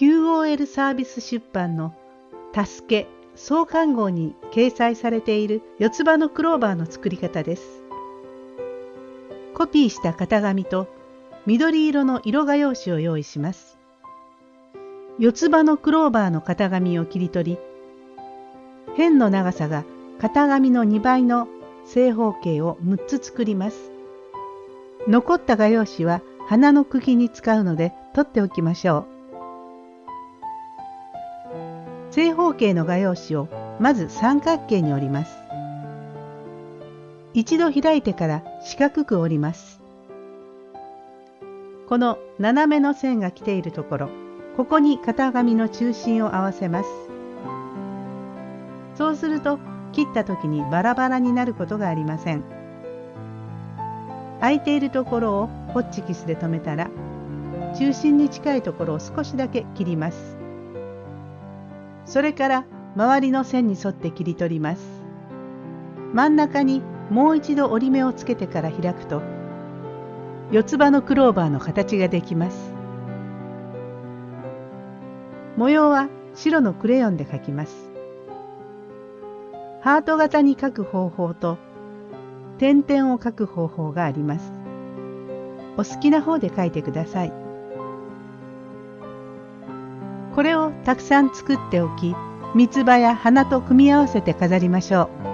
QOL サービス出版の「助け創刊号」に掲載されている四つ葉のクローバーの作り方です。コピーした型紙と緑色の色画用紙を用意します。四つ葉のクローバーの型紙を切り取り、辺の長さが型紙の2倍の正方形を6つ作ります。残った画用紙は花の茎に使うので取っておきましょう。正方形の画用紙をまず三角形に折ります。一度開いてから四角く折ります。この斜めの線が来ているところ、ここに型紙の中心を合わせます。そうすると切った時にバラバラになることがありません。空いているところをホッチキスで留めたら中心に近いところを少しだけ切ります。それから周りの線に沿って切り取ります。真ん中にもう一度折り目をつけてから開くと四つ葉のクローバーの形ができます。模様は白のクレヨンで描きます。ハート型に描く方法と点々を描く方法があります。お好きな方で描いてください。これをたくさん作っておき、三つ葉や花と組み合わせて飾りましょう。